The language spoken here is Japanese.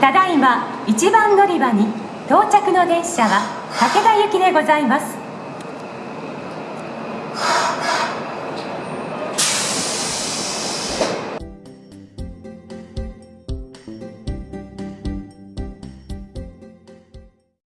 ただいま一番乗り場に到着の電車は武田行きでございます。